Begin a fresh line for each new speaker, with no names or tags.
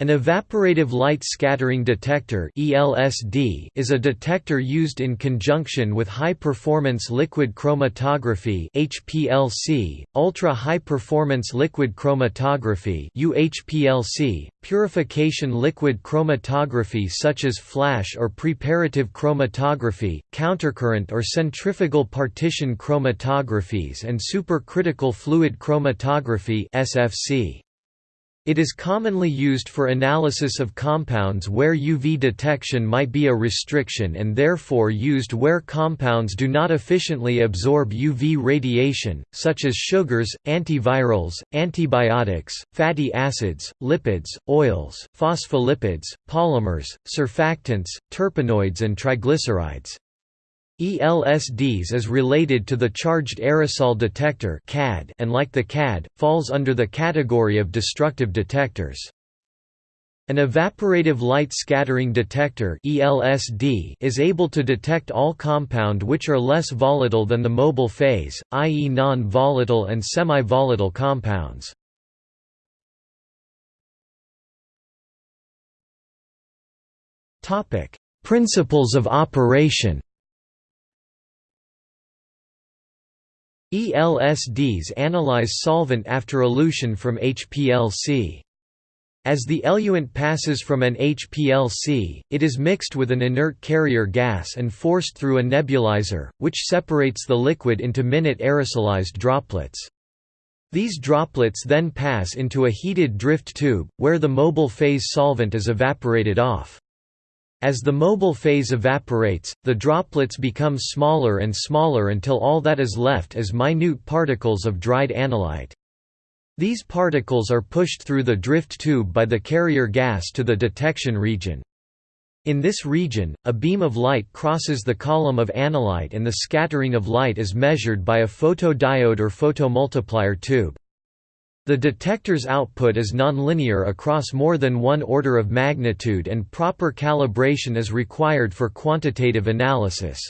An evaporative light scattering detector (ELSD) is a detector used in conjunction with high-performance liquid chromatography (HPLC), ultra-high-performance liquid chromatography (UHPLC), purification liquid chromatography such as flash or preparative chromatography, countercurrent or centrifugal partition chromatographies and supercritical fluid chromatography (SFC). It is commonly used for analysis of compounds where UV detection might be a restriction and therefore used where compounds do not efficiently absorb UV radiation, such as sugars, antivirals, antibiotics, fatty acids, lipids, oils, phospholipids, polymers, surfactants, terpenoids and triglycerides. ELSDs is related to the Charged Aerosol Detector and like the CAD, falls under the category of destructive detectors. An evaporative light scattering detector ELSD is able to detect all compound which are less volatile than the mobile phase, i.e. non-volatile and semi-volatile compounds. Principles of operation ELSDs analyze solvent after elution from HPLC. As the eluent passes from an HPLC, it is mixed with an inert carrier gas and forced through a nebulizer, which separates the liquid into minute aerosolized droplets. These droplets then pass into a heated drift tube, where the mobile phase solvent is evaporated off. As the mobile phase evaporates, the droplets become smaller and smaller until all that is left is minute particles of dried analyte. These particles are pushed through the drift tube by the carrier gas to the detection region. In this region, a beam of light crosses the column of analyte and the scattering of light is measured by a photodiode or photomultiplier tube. The detector's output is nonlinear across more than one order of magnitude and proper calibration is required for quantitative analysis.